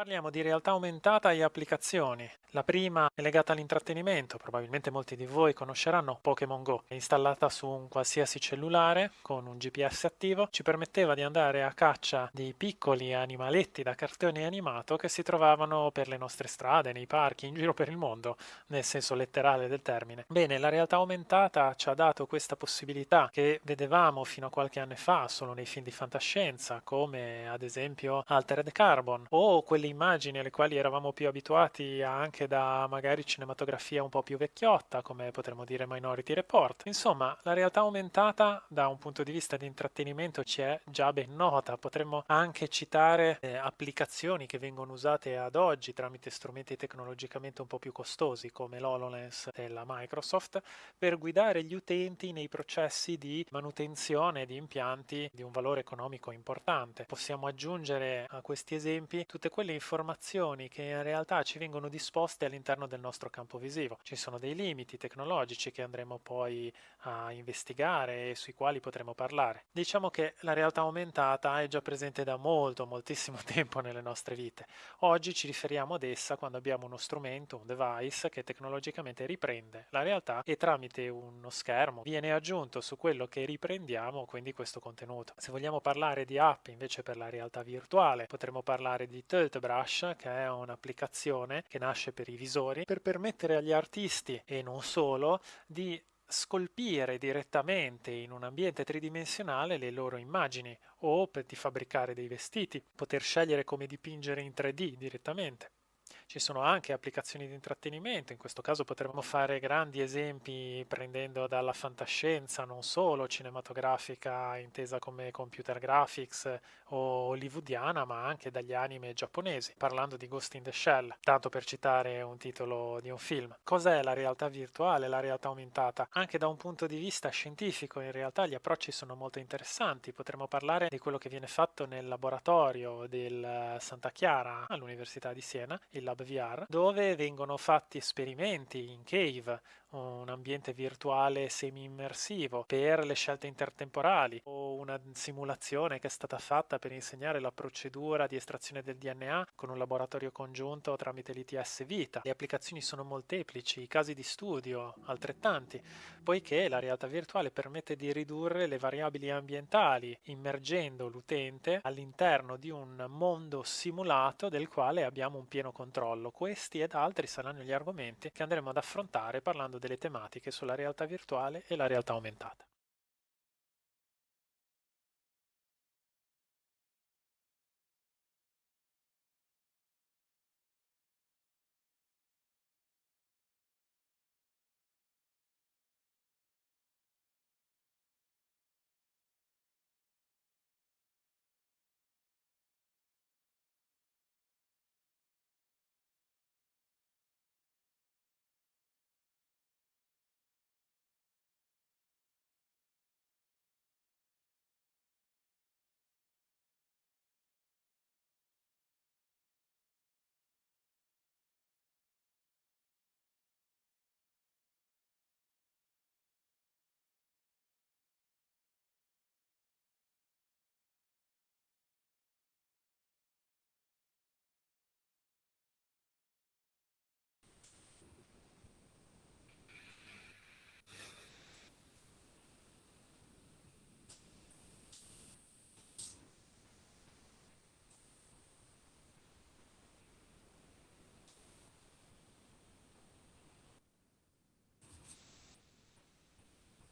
Parliamo di realtà aumentata e applicazioni. La prima è legata all'intrattenimento, probabilmente molti di voi conosceranno Pokémon Go. È installata su un qualsiasi cellulare con un GPS attivo, ci permetteva di andare a caccia di piccoli animaletti da cartone animato che si trovavano per le nostre strade, nei parchi, in giro per il mondo, nel senso letterale del termine. Bene, la realtà aumentata ci ha dato questa possibilità che vedevamo fino a qualche anno fa solo nei film di fantascienza, come ad esempio Altered Carbon o quelli immagini alle quali eravamo più abituati anche da magari cinematografia un po' più vecchiotta, come potremmo dire Minority Report. Insomma, la realtà aumentata da un punto di vista di intrattenimento ci è già ben nota. Potremmo anche citare eh, applicazioni che vengono usate ad oggi tramite strumenti tecnologicamente un po' più costosi, come l'HoloLens della Microsoft, per guidare gli utenti nei processi di manutenzione di impianti di un valore economico importante. Possiamo aggiungere a questi esempi tutte quelle informazioni che in realtà ci vengono disposte all'interno del nostro campo visivo. Ci sono dei limiti tecnologici che andremo poi a investigare e sui quali potremo parlare. Diciamo che la realtà aumentata è già presente da molto, moltissimo tempo nelle nostre vite. Oggi ci riferiamo ad essa quando abbiamo uno strumento, un device che tecnologicamente riprende la realtà e tramite uno schermo viene aggiunto su quello che riprendiamo quindi questo contenuto. Se vogliamo parlare di app invece per la realtà virtuale potremmo parlare di Tilt ZBrush che è un'applicazione che nasce per i visori per permettere agli artisti e non solo di scolpire direttamente in un ambiente tridimensionale le loro immagini o per di fabbricare dei vestiti, poter scegliere come dipingere in 3D direttamente. Ci sono anche applicazioni di intrattenimento, in questo caso potremmo fare grandi esempi prendendo dalla fantascienza, non solo cinematografica intesa come computer graphics o hollywoodiana, ma anche dagli anime giapponesi, parlando di Ghost in the Shell, tanto per citare un titolo di un film. Cos'è la realtà virtuale, la realtà aumentata? Anche da un punto di vista scientifico in realtà gli approcci sono molto interessanti, potremmo parlare di quello che viene fatto nel laboratorio del Santa Chiara all'Università di Siena, il lab VR dove vengono fatti esperimenti in cave un ambiente virtuale semi-immersivo per le scelte intertemporali o una simulazione che è stata fatta per insegnare la procedura di estrazione del DNA con un laboratorio congiunto tramite l'ITS Vita. Le applicazioni sono molteplici, i casi di studio altrettanti, poiché la realtà virtuale permette di ridurre le variabili ambientali immergendo l'utente all'interno di un mondo simulato del quale abbiamo un pieno controllo. Questi ed altri saranno gli argomenti che andremo ad affrontare parlando delle tematiche sulla realtà virtuale e la realtà aumentata.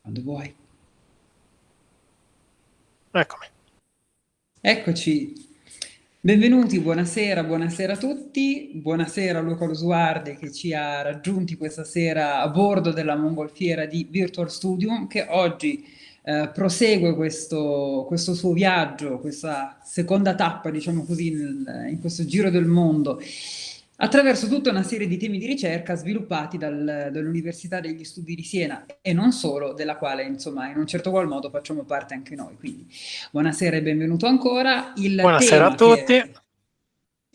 Quando vuoi. Eccomi. Eccoci. Benvenuti, buonasera, buonasera a tutti, buonasera a Luca Losuardi che ci ha raggiunti questa sera a bordo della mongolfiera di Virtual Studio che oggi eh, prosegue questo, questo, suo viaggio, questa seconda tappa diciamo così nel, in questo giro del mondo attraverso tutta una serie di temi di ricerca sviluppati dal, dall'Università degli Studi di Siena e non solo, della quale insomma in un certo qual modo facciamo parte anche noi. Quindi buonasera e benvenuto ancora. Il buonasera a tutti. Che,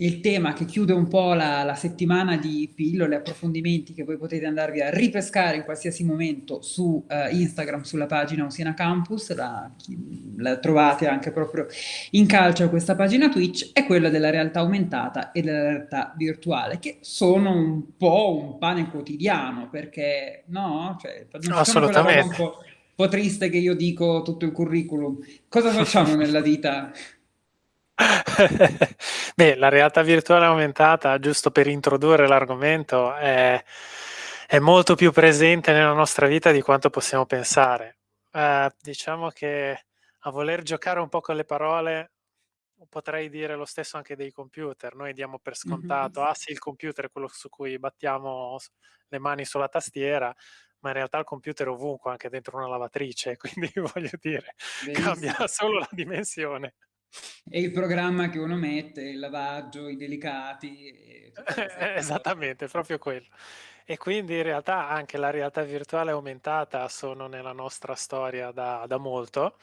il tema che chiude un po' la, la, settimana di pillole, approfondimenti che voi potete andarvi a ripescare in qualsiasi momento su uh, Instagram, sulla pagina Usina Campus, la, la, trovate anche proprio in calcio a questa pagina Twitch, è quella della realtà aumentata e della realtà virtuale, che sono un po' un pane quotidiano, perché no? Cioè, non Assolutamente. Un po', un po' triste che io dico tutto il curriculum. Cosa facciamo nella vita? Beh, la realtà virtuale aumentata, giusto per introdurre l'argomento, è, è, molto più presente nella nostra vita di quanto possiamo pensare. Eh, diciamo che a voler giocare un po' con le parole, potrei dire lo stesso anche dei computer. Noi diamo per scontato, mm-hmm. ah sì, il computer è quello su cui battiamo le mani sulla tastiera, ma in realtà il computer è ovunque, anche dentro una lavatrice, quindi voglio dire, Benissimo. cambia solo la dimensione. E il programma che uno mette, il lavaggio, i delicati. Esattamente, proprio quello. E quindi in realtà anche la realtà virtuale aumentata sono nella nostra storia da, da molto.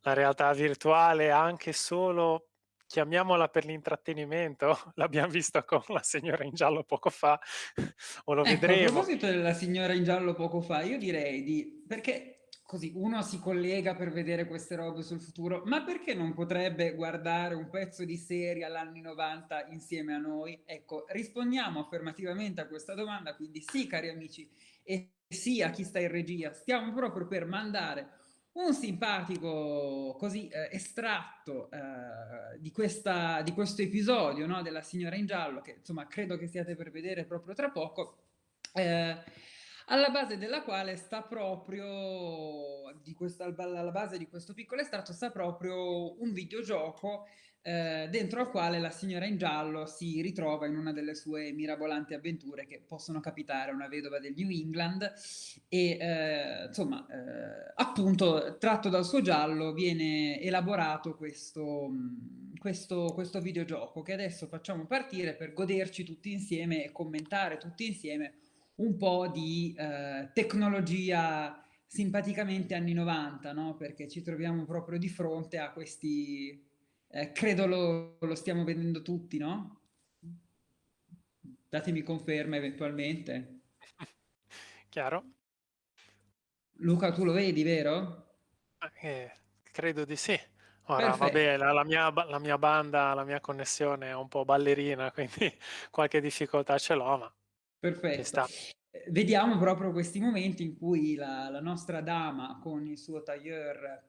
La realtà virtuale anche solo chiamiamola per l'intrattenimento, l'abbiamo visto con la signora in giallo poco fa, o lo ecco, vedremo. A proposito della signora in giallo poco fa, io direi di... perché così uno si collega per vedere queste robe sul futuro, ma perché non potrebbe guardare un pezzo di serie all'anni 90 insieme a noi? Ecco, rispondiamo affermativamente a questa domanda, quindi sì cari amici e sì a chi sta in regia, stiamo proprio per mandare un simpatico così eh, estratto eh, di, questa, di questo episodio no, della signora in giallo, che insomma credo che stiate per vedere proprio tra poco, eh, alla base della quale sta proprio, di questa, alla base di questo piccolo estratto sta proprio un videogioco eh, dentro al quale la signora in giallo si ritrova in una delle sue mirabolanti avventure che possono capitare a una vedova del New England e eh, insomma eh, appunto tratto dal suo giallo viene elaborato questo, questo, questo videogioco che adesso facciamo partire per goderci tutti insieme e commentare tutti insieme un po' di eh, tecnologia simpaticamente anni 90, no? Perché ci troviamo proprio di fronte a questi, eh, credo lo, lo, stiamo vedendo tutti, no? Datemi conferma eventualmente. Chiaro. Luca, tu lo vedi, vero? Eh, credo di sì. Ora, vabbè, la, la, mia, la mia banda, la mia connessione è un po' ballerina, quindi qualche difficoltà ce l'ho, ma Perfetto. Eh, vediamo proprio questi momenti in cui la, la nostra dama con il suo tailleur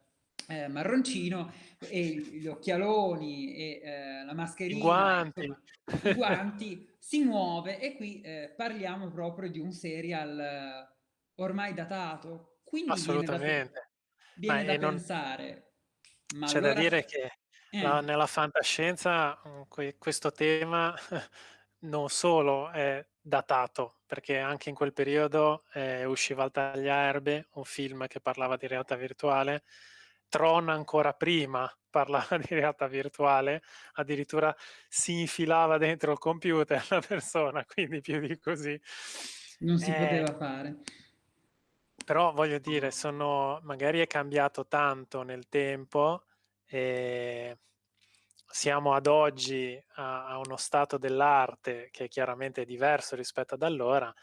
eh, marroncino e gli occhialoni e eh, la mascherina, I guanti. Insomma, i guanti si muove e qui eh, parliamo proprio di un serial eh, ormai datato. Quindi Assolutamente. Viene da, viene da non... pensare. C'è allora... da dire che la, nella fantascienza mm, questo tema non solo è datato, perché anche in quel periodo eh, usciva al tagliaerbe un film che parlava di realtà virtuale, Tron ancora prima parlava di realtà virtuale, addirittura si infilava dentro il computer la persona, quindi più di così. Non si eh, poteva fare. Però voglio dire, sono, magari è cambiato tanto nel tempo e siamo ad oggi a, a uno stato dell'arte che chiaramente è diverso rispetto ad allora,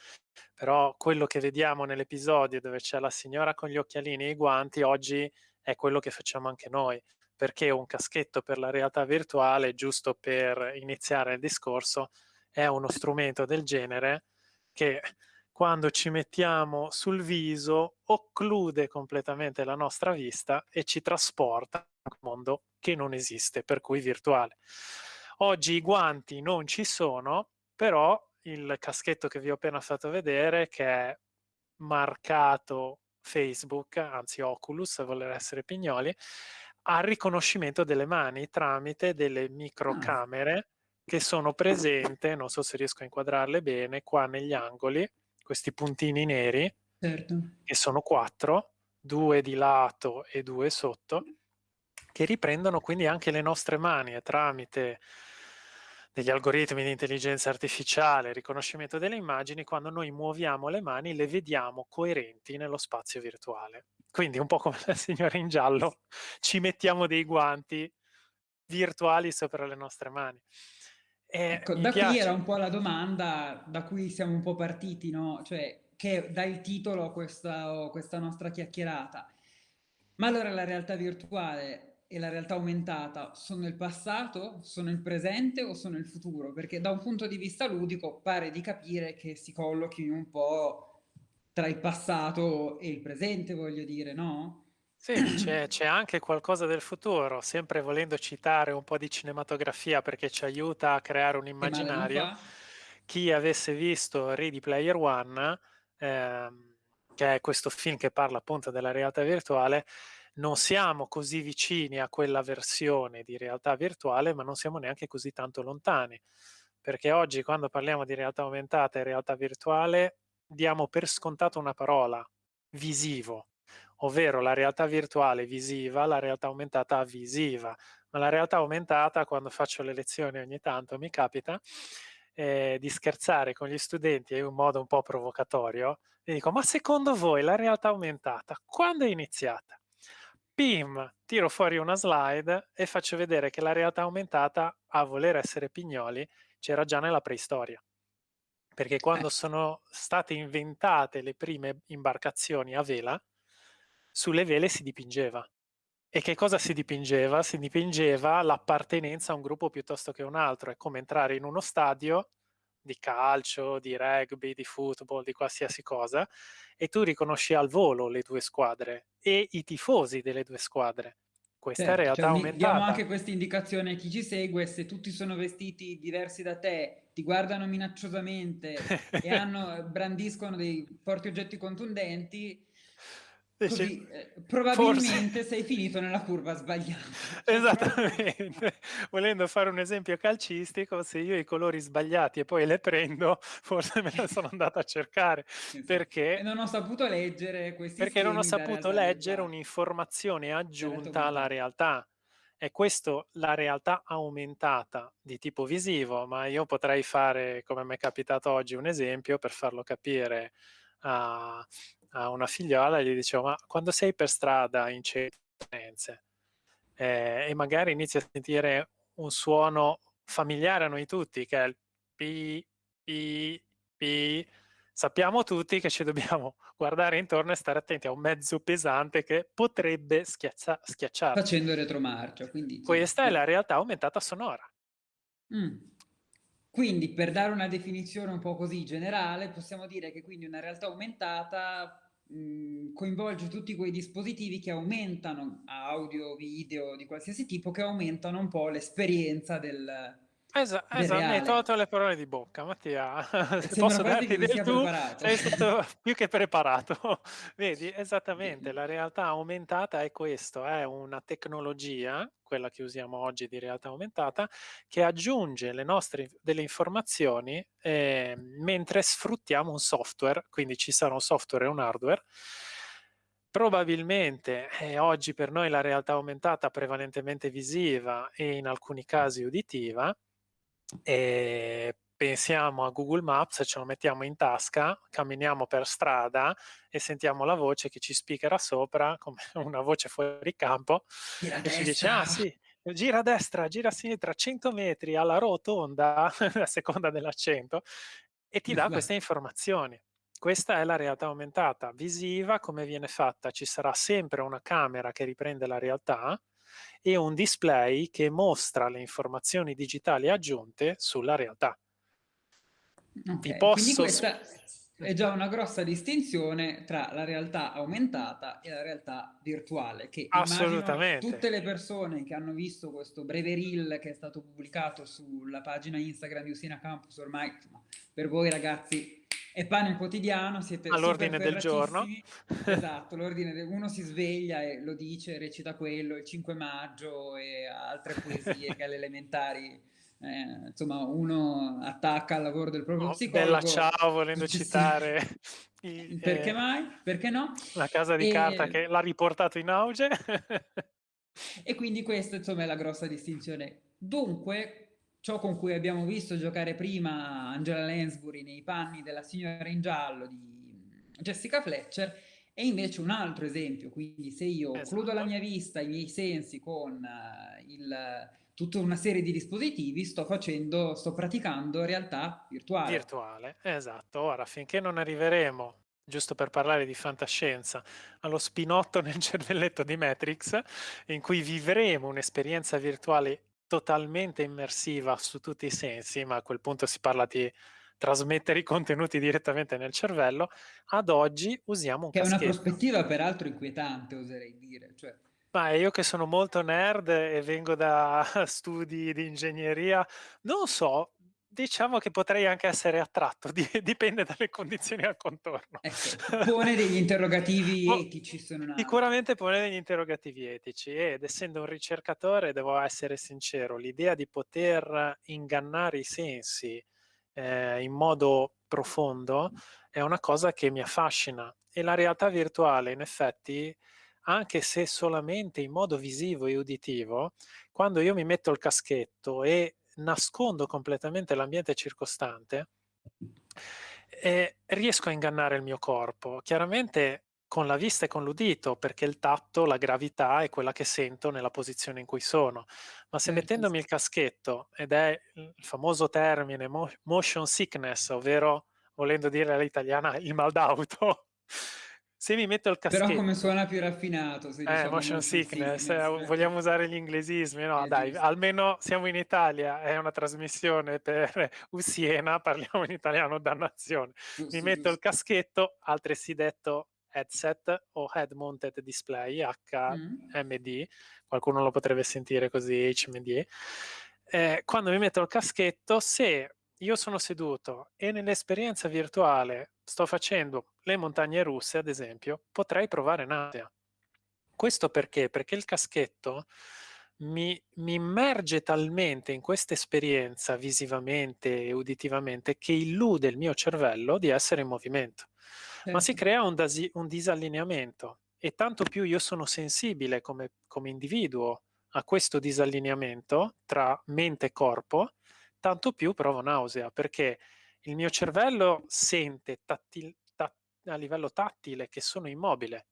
però quello che vediamo nell'episodio dove c'è la signora con gli occhialini e i guanti, oggi è quello che facciamo anche noi, perché un caschetto per la realtà virtuale, giusto per iniziare il discorso, è uno strumento del genere che quando ci mettiamo sul viso occlude completamente la nostra vista e ci trasporta in un mondo che non esiste, per cui virtuale. Oggi i guanti non ci sono, però il caschetto che vi ho appena fatto vedere, che è marcato Facebook, anzi Oculus, a voler essere pignoli, ha riconoscimento delle mani tramite delle microcamere che sono presenti, non so se riesco a inquadrarle bene, qua negli angoli, questi puntini neri, certo. che sono quattro, due di lato e due sotto, che riprendono quindi anche le nostre mani e tramite degli algoritmi di intelligenza artificiale, riconoscimento delle immagini, quando noi muoviamo le mani le vediamo coerenti nello spazio virtuale. Quindi un po' come la signora in giallo, ci mettiamo dei guanti virtuali sopra le nostre mani. ecco, da piace. qui era un po' la domanda da cui siamo un po' partiti, no? Cioè, che dà il titolo a questa, questa nostra chiacchierata. Ma allora la realtà virtuale e la realtà aumentata sono il passato, sono il presente o sono il futuro? Perché da un punto di vista ludico pare di capire che si collochi un po' tra il passato e il presente, voglio dire, no? Sì, c'è, anche qualcosa del futuro, sempre volendo citare un po' di cinematografia perché ci aiuta a creare un immaginario. Chi avesse visto Ready Player One, ehm, che è questo film che parla appunto della realtà virtuale, non siamo così vicini a quella versione di realtà virtuale, ma non siamo neanche così tanto lontani. Perché oggi quando parliamo di realtà aumentata e realtà virtuale diamo per scontato una parola, visivo, ovvero la realtà virtuale visiva, la realtà aumentata visiva. Ma la realtà aumentata, quando faccio le lezioni ogni tanto, mi capita eh, di scherzare con gli studenti in un modo un po' provocatorio e dico, ma secondo voi la realtà aumentata quando è iniziata? Pim, tiro fuori una slide e faccio vedere che la realtà aumentata, a voler essere pignoli, c'era già nella preistoria. Perché quando eh. sono state inventate le prime imbarcazioni a vela, sulle vele si dipingeva. E che cosa si dipingeva? Si dipingeva l'appartenenza a un gruppo piuttosto che a un altro. È come entrare in uno stadio di calcio, di rugby, di football, di qualsiasi cosa, e tu riconosci al volo le due squadre e i tifosi delle due squadre. Questa certo, è realtà cioè, aumentata. Diamo anche questa indicazione a chi ci segue, se tutti sono vestiti diversi da te, ti guardano minacciosamente e hanno, brandiscono dei forti oggetti contundenti, Così, eh, probabilmente Forse... sei finito nella curva sbagliata. Esattamente. Volendo fare un esempio calcistico, se io i colori sbagliati e poi le prendo, forse me la sono andata a cercare. Esatto. Perché... E non ho saputo leggere questi Perché non ho saputo leggere un'informazione aggiunta alla realtà. È questo la realtà aumentata di tipo visivo, ma io potrei fare, come mi è capitato oggi, un esempio per farlo capire a, a una figliola e gli dicevo ma quando sei per strada in centro eh, e magari inizi a sentire un suono familiare a noi tutti che è il pi, pi, pi, sappiamo tutti che ci dobbiamo guardare intorno e stare attenti a un mezzo pesante che potrebbe schiaccia, schiacciarci. Facendo retromarcia. Quindi, Questa è la realtà aumentata sonora. Mm. Quindi per dare una definizione un po' così generale, possiamo dire che quindi una realtà aumentata mh, coinvolge tutti quei dispositivi che aumentano audio, video di qualsiasi tipo, che aumentano un po' l'esperienza del, Esatto, esatto, mi hai tolto le parole di bocca, Mattia. Posso darti del tu, sei stato più che preparato. Vedi, esattamente, la realtà aumentata è questo, è una tecnologia, quella che usiamo oggi di realtà aumentata, che aggiunge le nostre delle informazioni eh, mentre sfruttiamo un software, quindi ci sarà un software e un hardware, Probabilmente eh, oggi per noi la realtà aumentata prevalentemente visiva e in alcuni casi uditiva, e pensiamo a Google Maps, ce lo mettiamo in tasca, camminiamo per strada e sentiamo la voce che ci speakerà sopra, come una voce fuori campo, gira e ci dice, ah sì, gira a destra, gira a sinistra, 100 metri alla rotonda, a seconda dell'accento, e ti dà queste informazioni. Questa è la realtà aumentata. Visiva, come viene fatta? Ci sarà sempre una camera che riprende la realtà, e un display che mostra le informazioni digitali aggiunte sulla realtà. Okay, posso... questa è già una grossa distinzione tra la realtà aumentata e la realtà virtuale, che Assolutamente. tutte le persone che hanno visto questo breve reel che è stato pubblicato sulla pagina Instagram di Usina Campus, ormai per voi ragazzi è pane quotidiano, siete all'ordine del giorno. Esatto, l'ordine del... uno si sveglia e lo dice, recita quello, il 5 maggio e altre poesie che alle elementari eh, insomma, uno attacca al lavoro del proprio oh, psicologo. Bella ciao, volendo citare. Il, Perché eh, mai? Perché no? La casa di e... carta che l'ha riportato in auge. e quindi questa, insomma, è la grossa distinzione. Dunque, ciò con cui abbiamo visto giocare prima Angela Lansbury nei panni della signora in giallo di Jessica Fletcher è invece un altro esempio, quindi se io esatto. occludo la mia vista, i miei sensi con uh, il tutta una serie di dispositivi sto facendo, sto praticando realtà virtuale. Virtuale, esatto. Ora, finché non arriveremo, giusto per parlare di fantascienza, allo spinotto nel cervelletto di Matrix, in cui vivremo un'esperienza virtuale totalmente immersiva su tutti i sensi, ma a quel punto si parla di trasmettere i contenuti direttamente nel cervello, ad oggi usiamo un che. Che è una prospettiva peraltro inquietante, oserei dire. Cioè... Ma io che sono molto nerd e vengo da studi di ingegneria, non so, diciamo che potrei anche essere attratto, dipende dalle condizioni al contorno. Ecco, pone degli interrogativi etici. Sono Sicuramente pone degli interrogativi etici ed essendo un ricercatore devo essere sincero, l'idea di poter ingannare i sensi eh, in modo profondo è una cosa che mi affascina e la realtà virtuale in effetti anche se solamente in modo visivo e uditivo, quando io mi metto il caschetto e nascondo completamente l'ambiente circostante, eh, riesco a ingannare il mio corpo. Chiaramente con la vista e con l'udito, perché il tatto, la gravità è quella che sento nella posizione in cui sono. Ma se certo. mettendomi il caschetto, ed è il famoso termine motion sickness, ovvero volendo dire all'italiana il mal d'auto, se mi metto il caschetto... Però come suona più raffinato. Se eh, diciamo motion, sickness, sickness eh, vogliamo usare gli inglesismi? No, dai, giusto. almeno siamo in Italia, è una trasmissione per Usiena, parliamo in italiano, dannazione. Giusto, mi metto giusto. il caschetto, altresì detto headset o head mounted display, HMD, mm. qualcuno lo potrebbe sentire così, HMD. Eh, quando mi metto il caschetto, se io sono seduto e nell'esperienza virtuale sto facendo le montagne russe, ad esempio, potrei provare nausea. Questo perché? Perché il caschetto mi, mi immerge talmente in questa esperienza visivamente e uditivamente che illude il mio cervello di essere in movimento. Certo. Ma si certo. crea un, dasi, un, disallineamento e tanto più io sono sensibile come, come individuo a questo disallineamento tra mente e corpo, tanto più provo nausea, perché il mio cervello sente tattil, tat, a livello tattile che sono immobile,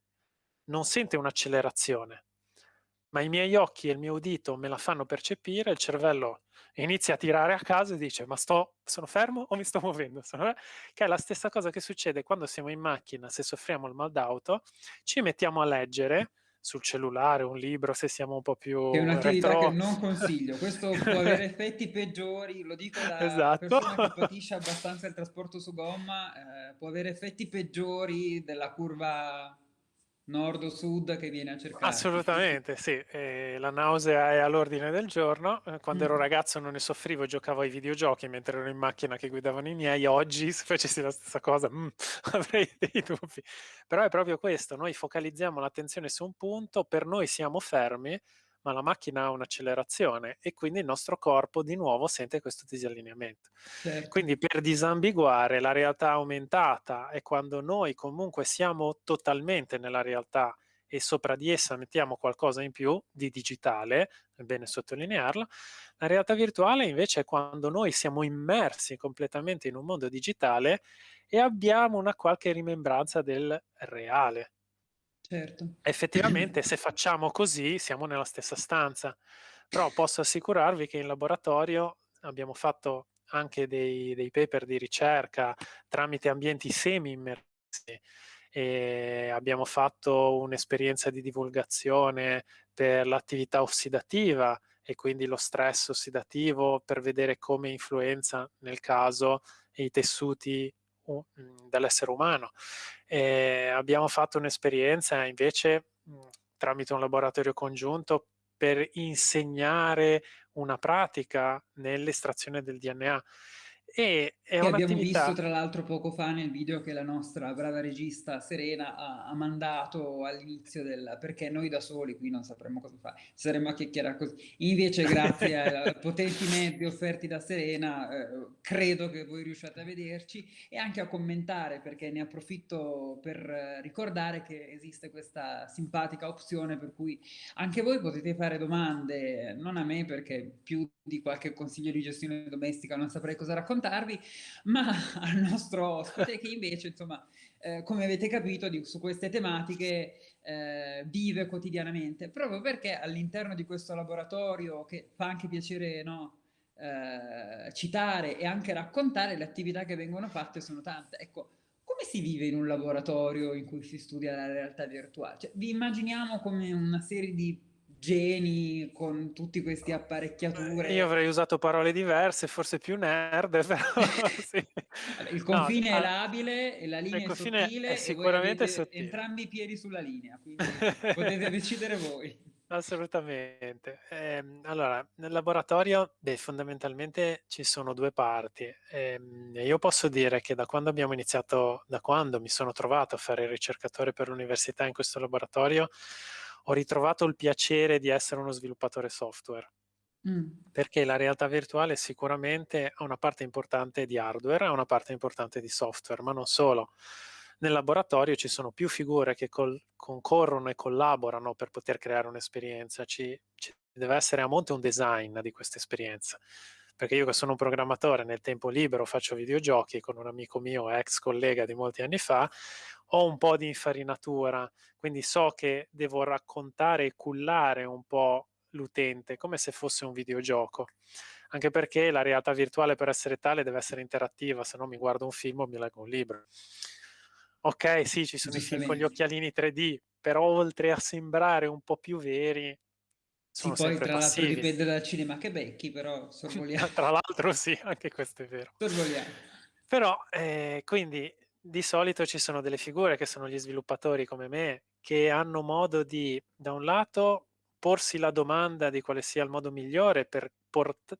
non sente un'accelerazione, ma i miei occhi e il mio udito me la fanno percepire, il cervello inizia a tirare a caso e dice ma sto, sono fermo o mi sto muovendo? Sono, che è la stessa cosa che succede quando siamo in macchina, se soffriamo il mal d'auto, ci mettiamo a leggere, sul cellulare, un libro se siamo un po' più È un'attività retro. che non consiglio, questo può avere effetti peggiori, lo dico da esatto. persona che patisce abbastanza il trasporto su gomma, eh, può avere effetti peggiori della curva nord o sud che viene a cercare. Assolutamente, sì. Eh, la nausea è all'ordine del giorno. Eh, quando mm. ero ragazzo non ne soffrivo, giocavo ai videogiochi mentre ero in macchina che guidavano i miei. Oggi, se facessi la stessa cosa, mm, avrei dei dubbi. Però è proprio questo, noi focalizziamo l'attenzione su un punto, per noi siamo fermi, ma la macchina ha un'accelerazione e quindi il nostro corpo di nuovo sente questo disallineamento. Certo. Quindi per disambiguare la realtà aumentata è quando noi comunque siamo totalmente nella realtà e sopra di essa mettiamo qualcosa in più di digitale, è bene sottolinearlo. La realtà virtuale invece è quando noi siamo immersi completamente in un mondo digitale e abbiamo una qualche rimembranza del reale. Certo. Effettivamente se facciamo così siamo nella stessa stanza, però posso assicurarvi che in laboratorio abbiamo fatto anche dei, dei paper di ricerca tramite ambienti semi-immersi e abbiamo fatto un'esperienza di divulgazione per l'attività ossidativa e quindi lo stress ossidativo per vedere come influenza nel caso i tessuti dell'essere umano. E abbiamo fatto un'esperienza invece mhmm, tramite un laboratorio congiunto per insegnare una pratica nell'estrazione del DNA e è che abbiamo visto tra l'altro poco fa nel video che la nostra brava regista Serena ha, ha mandato all'inizio del perché noi da soli qui non sapremmo cosa fare, saremmo a chiacchierare così. Invece grazie ai potenti mezzi offerti da Serena eh, credo che voi riusciate a vederci e anche a commentare perché ne approfitto per ricordare che esiste questa simpatica opzione per cui anche voi potete fare domande, non a me perché più di qualche consiglio di gestione domestica non saprei cosa raccontare raccontarvi, ma al nostro ospite che invece insomma eh, come avete capito, di, su queste tematiche eh, vive quotidianamente, proprio perché all'interno di questo laboratorio, che fa anche piacere no, eh, citare e anche raccontare, le attività che vengono fatte sono tante. Ecco, come si vive in un laboratorio in cui si studia la realtà virtuale? Cioè, vi immaginiamo come una serie di geni con tutti questi apparecchiature. Io avrei usato parole diverse, forse più nerd, però sì. Il confine no, è labile e la linea è sottile è sicuramente sottile. entrambi i piedi sulla linea, quindi potete decidere voi. Assolutamente. Eh, allora, nel laboratorio, beh, fondamentalmente ci sono due parti. Eh, io posso dire che da quando abbiamo iniziato, da quando mi sono trovato a fare il ricercatore per l'università in questo laboratorio, ho ritrovato il piacere di essere uno sviluppatore software. Mm. Perché la realtà virtuale sicuramente ha una parte importante di hardware, ha una parte importante di software, ma non solo. Nel laboratorio ci sono più figure che concorrono e collaborano per poter creare un'esperienza. Ci, ci deve essere a monte un design di questa esperienza perché io che sono un programmatore nel tempo libero faccio videogiochi con un amico mio, ex collega di molti anni fa, ho un po' di infarinatura, quindi so che devo raccontare e cullare un po' l'utente come se fosse un videogioco, anche perché la realtà virtuale per essere tale deve essere interattiva, se no mi guardo un film o mi leggo un libro. Ok, sì, ci sono i film con gli occhialini 3D, però oltre a sembrare un po' più veri, sono sì, poi tra l'altro dipende dal cinema che becchi, però sorvoliamo. tra l'altro sì, anche questo è vero. Sorvoliamo. Però, eh, quindi, di solito ci sono delle figure che sono gli sviluppatori come me, che hanno modo di, da un lato, porsi la domanda di quale sia il modo migliore per, port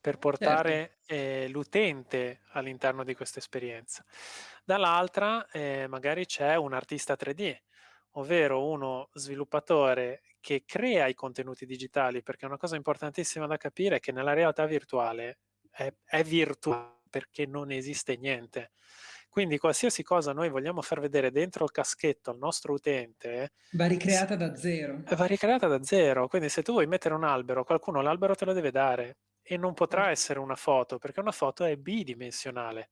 per portare certo. eh, l'utente all'interno di questa esperienza. Dall'altra, eh, magari c'è un artista 3D, ovvero uno sviluppatore che crea i contenuti digitali, perché una cosa importantissima da capire è che nella realtà virtuale è, è virtuale perché non esiste niente. Quindi qualsiasi cosa noi vogliamo far vedere dentro il caschetto al nostro utente va ricreata da zero. Va ricreata da zero. Quindi se tu vuoi mettere un albero, qualcuno l'albero te lo deve dare e non potrà essere una foto, perché una foto è bidimensionale.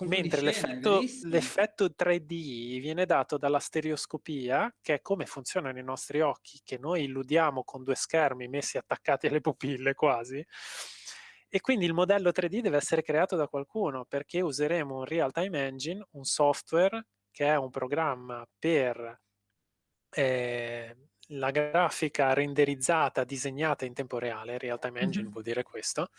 Mentre l'effetto, l'effetto 3D viene dato dalla stereoscopia, che è come funzionano i nostri occhi, che noi illudiamo con due schermi messi attaccati alle pupille quasi, e quindi il modello 3D deve essere creato da qualcuno, perché useremo un real-time engine, un software che è un programma per eh, la grafica renderizzata, disegnata in tempo reale, real-time engine mm -hmm. vuol dire questo,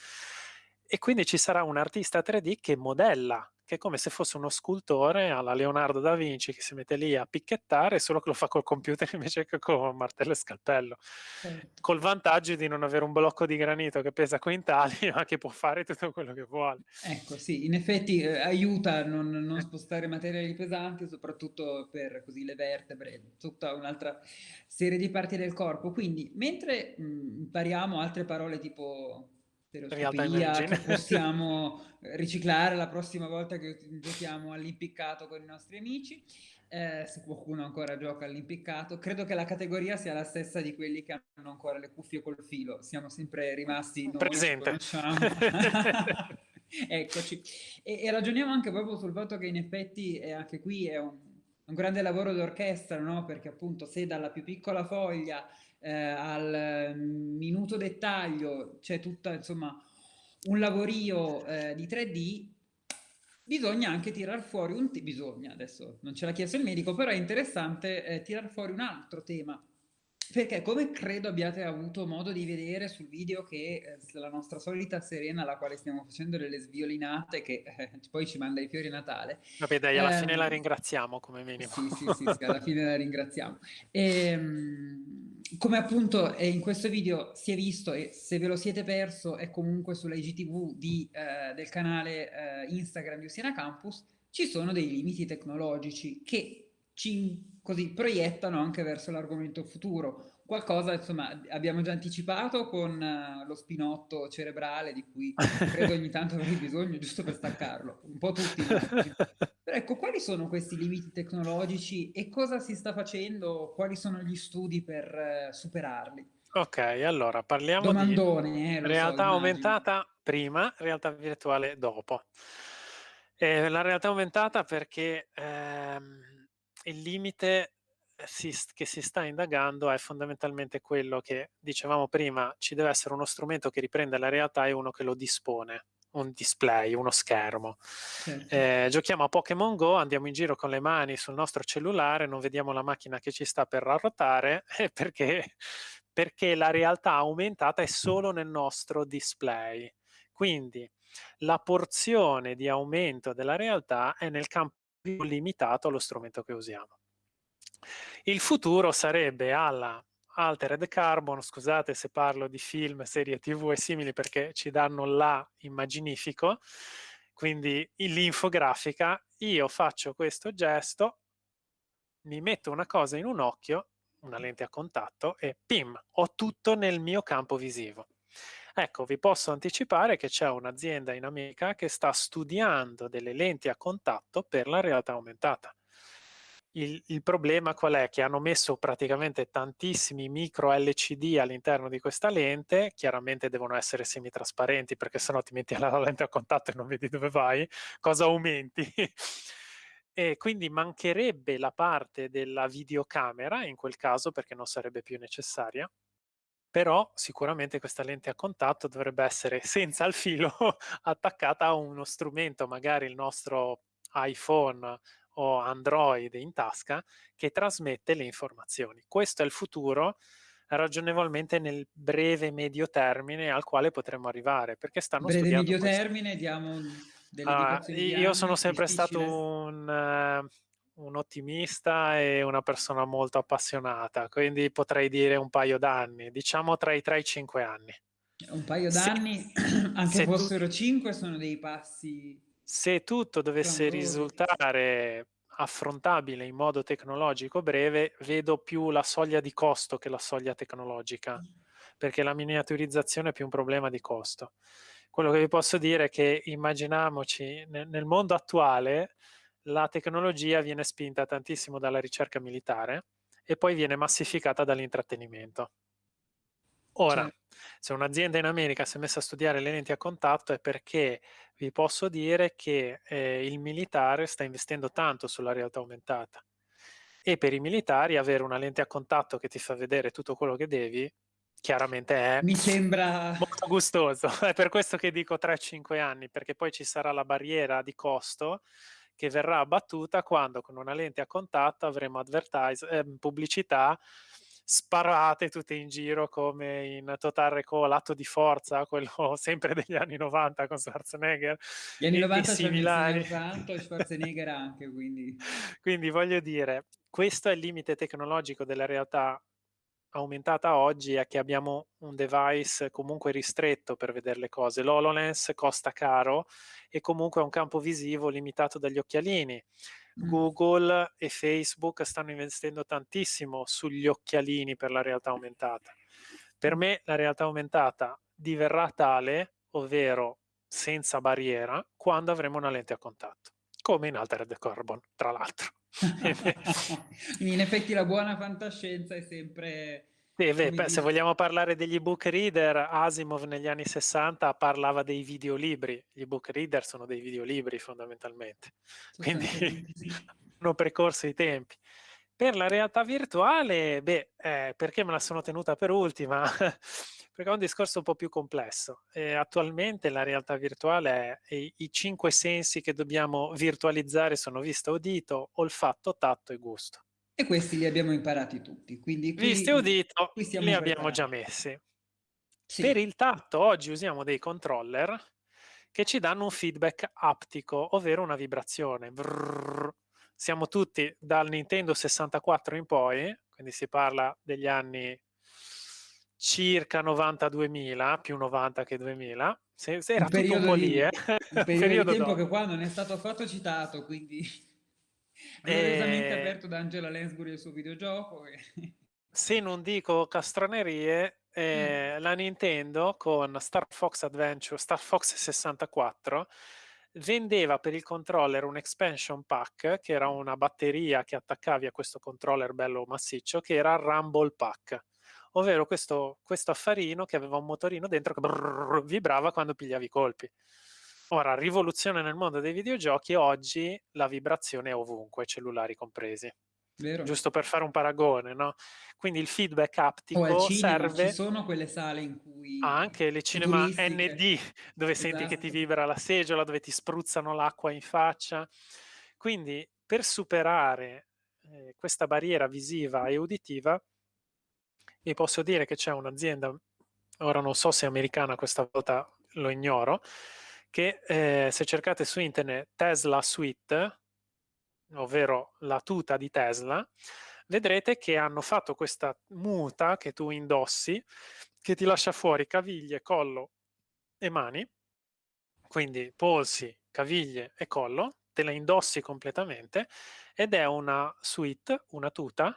e quindi ci sarà un artista 3D che modella che è come se fosse uno scultore alla Leonardo da Vinci che si mette lì a picchettare, solo che lo fa col computer invece che con martello e scalpello. Certo. Col vantaggio di non avere un blocco di granito che pesa quintali, ma che può fare tutto quello che vuole. Ecco, sì, in effetti eh, aiuta a non, non, spostare materiali pesanti, soprattutto per così le vertebre, tutta un'altra serie di parti del corpo. Quindi, mentre mh, impariamo altre parole tipo stereoscopia che possiamo riciclare la prossima volta che giochiamo all'impiccato con i nostri amici. Eh, se qualcuno ancora gioca all'impiccato, credo che la categoria sia la stessa di quelli che hanno ancora le cuffie col filo. Siamo sempre rimasti presente. Eccoci. E, e, ragioniamo anche proprio sul fatto che in effetti eh, anche qui è un, un grande lavoro d'orchestra, no? Perché appunto se dalla più piccola foglia eh, al minuto dettaglio c'è tutta insomma un lavorio eh, di 3D bisogna anche tirar fuori un bisogna adesso non ce l'ha chiesto il medico però è interessante eh, tirar fuori un altro tema perché come credo abbiate avuto modo di vedere sul video che eh, la nostra solita Serena, alla quale stiamo facendo delle sviolinate, che eh, poi ci manda i fiori a Natale. Vabbè dai, alla eh, fine la ringraziamo come minimo. Sì, sì, sì, sì alla fine la ringraziamo. E, ehm, come appunto in questo video si è visto, e se ve lo siete perso è comunque sulla IGTV di, eh, del canale eh, Instagram di Usiena Campus, ci sono dei limiti tecnologici che ci così proiettano anche verso l'argomento futuro. Qualcosa, insomma, abbiamo già anticipato con uh, lo spinotto cerebrale di cui credo ogni tanto avrei bisogno giusto per staccarlo, un po' tutti. Però ecco, quali sono questi limiti tecnologici e cosa si sta facendo? Quali sono gli studi per uh, superarli? Ok, allora parliamo Domandone, di eh, realtà so, aumentata prima, realtà virtuale dopo. Eh, la realtà aumentata perché ehm, il limite eh, si, che si sta indagando è fondamentalmente quello che dicevamo prima, ci deve essere uno strumento che riprende la realtà e uno che lo dispone un display, uno schermo. Certo. Eh, giochiamo a Pokémon Go, andiamo in giro con le mani sul nostro cellulare, non vediamo la macchina che ci sta per arrotare perché, perché la realtà aumentata è solo nel nostro display. Quindi la porzione di aumento della realtà è nel campo limitato allo strumento che usiamo. Il futuro sarebbe alla Altered Carbon, scusate se parlo di film, serie tv e simili perché ci danno la immaginifico, quindi l'infografica, io faccio questo gesto, mi metto una cosa in un occhio, una lente a contatto e pim, ho tutto nel mio campo visivo. Ecco, vi posso anticipare che c'è un'azienda in America che sta studiando delle lenti a contatto per la realtà aumentata. Il, il, problema qual è? Che hanno messo praticamente tantissimi micro LCD all'interno di questa lente, chiaramente devono essere semitrasparenti perché sennò ti metti la lente a contatto e non vedi dove vai, cosa aumenti? e quindi mancherebbe la parte della videocamera in quel caso perché non sarebbe più necessaria però sicuramente questa lente a contatto dovrebbe essere senza il filo attaccata a uno strumento, magari il nostro iPhone o Android in tasca, che trasmette le informazioni. Questo è il futuro ragionevolmente nel breve medio termine al quale potremmo arrivare, perché stanno breve studiando medio questo. termine, diamo delle uh, Io sono sempre difficile. stato un... Uh, un ottimista e una persona molto appassionata, quindi potrei dire un paio d'anni, diciamo tra i 3 e i 5 anni. Un paio d'anni, anche se fossero tu, 5, sono dei passi... Se tutto dovesse risultare affrontabile in modo tecnologico breve, vedo più la soglia di costo che la soglia tecnologica, perché la miniaturizzazione è più un problema di costo. Quello che vi posso dire è che immaginiamoci nel mondo attuale la tecnologia viene spinta tantissimo dalla ricerca militare e poi viene massificata dall'intrattenimento. Ora, certo. se un'azienda in America si è messa a studiare le lenti a contatto è perché vi posso dire che eh, il militare sta investendo tanto sulla realtà aumentata e per i militari avere una lente a contatto che ti fa vedere tutto quello che devi chiaramente è Mi sembra... molto gustoso. È per questo che dico 3-5 anni, perché poi ci sarà la barriera di costo che verrà abbattuta quando con una lente a contatto avremo eh, pubblicità sparate tutte in giro come in Total Recall, l'atto di forza, quello sempre degli anni 90 con Schwarzenegger. Gli anni 90 similari. tanto e Schwarzenegger anche, quindi. quindi voglio dire, questo è il limite tecnologico della realtà aumentata oggi è che abbiamo un device comunque ristretto per vedere le cose. L'HoloLens costa caro e comunque ha un campo visivo limitato dagli occhialini. Mm. Google e Facebook stanno investendo tantissimo sugli occhialini per la realtà aumentata. Per me la realtà aumentata diverrà tale, ovvero senza barriera, quando avremo una lente a contatto, come in Altered Carbon, tra l'altro. in effetti la buona fantascienza è sempre... Sì, beh, se vogliamo parlare degli ebook reader, Asimov negli anni 60 parlava dei videolibri. Gli ebook reader sono dei videolibri fondamentalmente, quindi hanno precorso i tempi. Per la realtà virtuale, beh, eh, perché me la sono tenuta per ultima? perché è un discorso un po' più complesso. E attualmente la realtà virtuale è i, i cinque sensi che dobbiamo virtualizzare sono vista, udito, olfatto, tatto e gusto. E questi li abbiamo imparati tutti. Quindi qui, Visti e udito li preparati. abbiamo già messi. Sì. Per il tatto oggi usiamo dei controller che ci danno un feedback aptico, ovvero una vibrazione. Brrr. Siamo tutti dal Nintendo 64 in poi, quindi si parla degli anni circa 92.000, più 90 che 2000. Se, se era un tutto un po' lì, eh? un periodo, di tempo dopo. che qua non è stato affatto citato, quindi gloriosamente eh... aperto da Angela Lansbury il suo videogioco. Se non dico castronerie, eh, mm. la Nintendo con Star Fox Adventure, Star Fox 64, vendeva per il controller un expansion pack, che era una batteria che attaccavi a questo controller bello massiccio, che era Rumble Pack ovvero questo, questo affarino che aveva un motorino dentro che brrr, vibrava quando pigliavi i colpi. Ora, rivoluzione nel mondo dei videogiochi, oggi la vibrazione è ovunque, cellulari compresi. Vero. Giusto per fare un paragone, no? Quindi il feedback aptico o al cinema, serve... Ci sono quelle sale in cui... Ah, anche le cinema ND, dove esatto. senti che ti Esatto. vibra la seggiola, dove ti spruzzano l'acqua in faccia. Quindi per superare eh, questa barriera visiva e uditiva, vi posso dire che c'è un'azienda, ora non so se è americana, questa volta lo ignoro, che eh, se cercate su internet Tesla Suite, ovvero la tuta di Tesla, vedrete che hanno fatto questa muta che tu indossi, che ti lascia fuori caviglie, collo e mani, quindi polsi, caviglie e collo, te la indossi completamente ed è una suite, una tuta,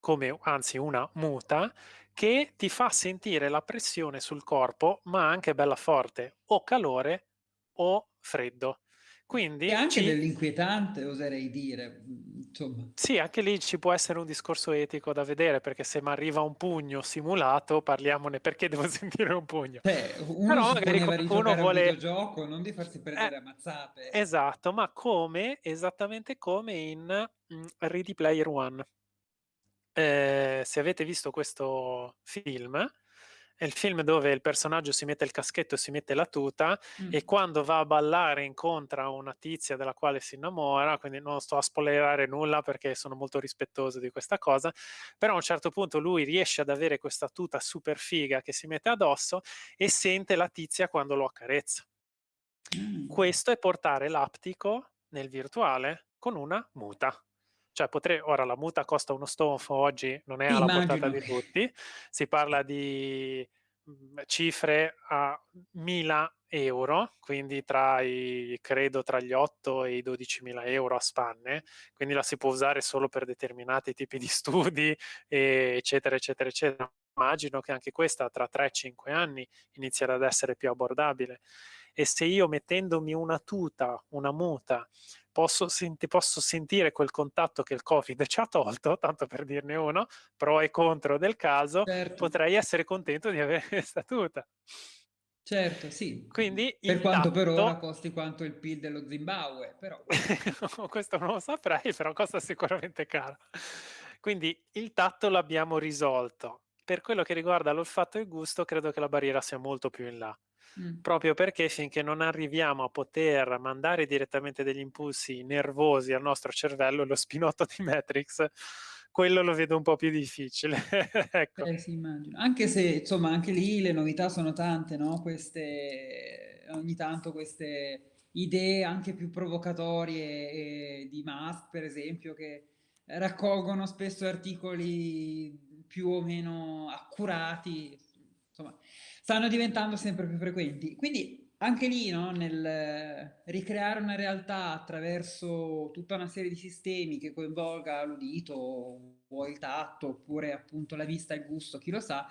come anzi una muta, che ti fa sentire la pressione sul corpo, ma anche bella forte, o calore o freddo. Quindi e anche ci... dell'inquietante, oserei dire. Insomma. Sì, anche lì ci può essere un discorso etico da vedere, perché se mi arriva un pugno simulato, parliamone perché devo sentire un pugno. Cioè, uno Però magari qualcuno vuole... un videogioco, non di farsi prendere eh, a mazzate. Esatto, ma come, esattamente come in Ready Player One. Eh, se avete visto questo film, è il film dove il personaggio si mette il caschetto e si mette la tuta mm. e quando va a ballare incontra una tizia della quale si innamora, quindi non sto a spoilerare nulla perché sono molto rispettoso di questa cosa, però a un certo punto lui riesce ad avere questa tuta super figa che si mette addosso e sente la tizia quando lo accarezza. Mm. Questo è portare l'aptico nel virtuale con una muta cioè potrei, ora la muta costa uno stonfo oggi, non è alla Immagino. portata di tutti, si parla di mhmm, cifre a 1000 euro, quindi tra i, credo tra gli 8 e i 12 mila euro a spanne, quindi la si può usare solo per determinati tipi di studi, eccetera, eccetera, eccetera. Immagino che anche questa tra 3-5 anni inizierà ad essere più abbordabile. E se io mettendomi una tuta, una muta, posso, senti, posso sentire quel contatto che il Covid ci ha tolto, tanto per dirne uno, pro e contro del caso, certo. potrei essere contento di avere questa tuta. Certo, sì. Quindi per quanto tatto... per ora costi quanto il PIL dello Zimbabwe, però. Questo non lo saprei, però costa sicuramente caro. Quindi il tatto l'abbiamo risolto. Per quello che riguarda l'olfatto e il gusto, credo che la barriera sia molto più in là. Mm. Proprio perché finché non arriviamo a poter mandare direttamente degli impulsi nervosi al nostro cervello, lo spinotto di Matrix, quello lo vedo un po' più difficile. ecco. eh, sì. Anche se, insomma, anche lì le novità sono tante, no? Queste, ogni tanto queste idee anche più provocatorie di Musk, per esempio, che raccolgono spesso articoli più o meno accurati, insomma, stanno diventando sempre più frequenti. Quindi anche lì, no, nel ricreare una realtà attraverso tutta una serie di sistemi che coinvolga l'udito o il tatto, oppure appunto la vista e il gusto, chi lo sa,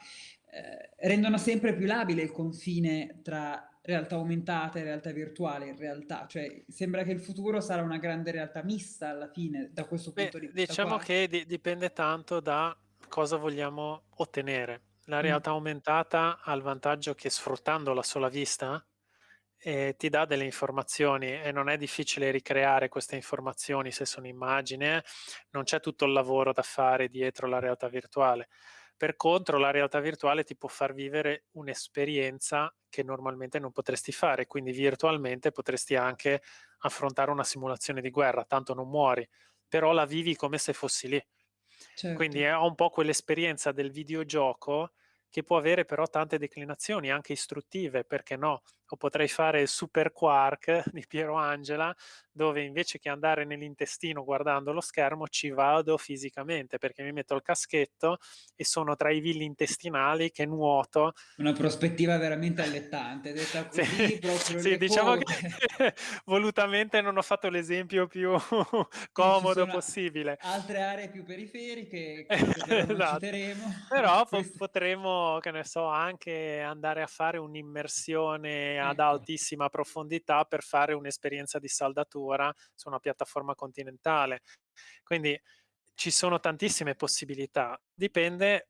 eh, rendono sempre più labile il confine tra realtà aumentata e realtà virtuale in realtà, cioè sembra che il futuro sarà una grande realtà mista alla fine da questo punto Beh, di vista. Diciamo qua. che di dipende tanto da cosa vogliamo ottenere la realtà aumentata ha il vantaggio che sfruttando la sola vista eh, ti dà delle informazioni e non è difficile ricreare queste informazioni se sono immagini, eh. non c'è tutto il lavoro da fare dietro la realtà virtuale. Per contro, la realtà virtuale ti può far vivere un'esperienza che normalmente non potresti fare, quindi virtualmente potresti anche affrontare una simulazione di guerra, tanto non muori, però la vivi come se fossi lì. Certo. Quindi è un po' quell'esperienza del videogioco che può avere però tante declinazioni, anche istruttive, perché no? O potrei fare il Super Quark di Piero Angela, dove invece che andare nell'intestino guardando lo schermo, ci vado fisicamente, perché mi metto il caschetto e sono tra i villi intestinali che nuoto. Una prospettiva veramente allettante, detta così, sì, proprio sì diciamo che volutamente non ho fatto l'esempio più comodo possibile. Altre aree più periferiche che però esatto. citeremo. Però po potremo che ne so, anche andare a fare un'immersione ad altissima profondità per fare un'esperienza di saldatura su una piattaforma continentale. Quindi ci sono tantissime possibilità, dipende